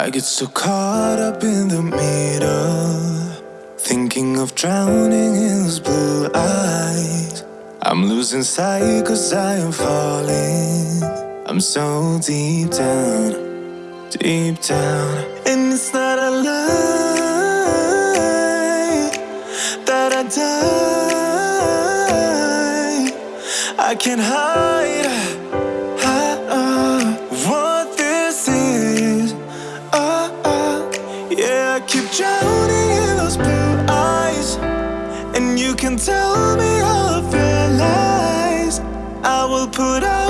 I get so caught up in the middle, thinking of drowning in those blue eyes. I'm losing sight cause I am falling. I'm so deep down, deep down. And it's not a lie that I die. I can't hide. Put out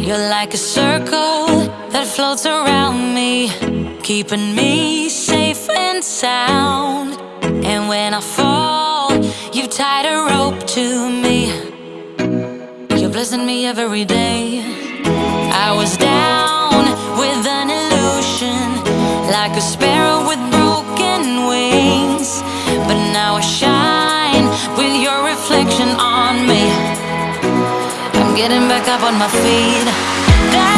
You're like a circle that floats around me, keeping me safe and sound. And when I fall, you tied a rope to me. You're blessing me every day. I was down with an illusion, like a sparrow with broken wings. But now I shine with your reflection on getting back up on my feet. That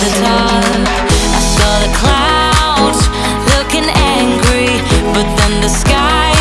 the clouds looking angry, but then the sky.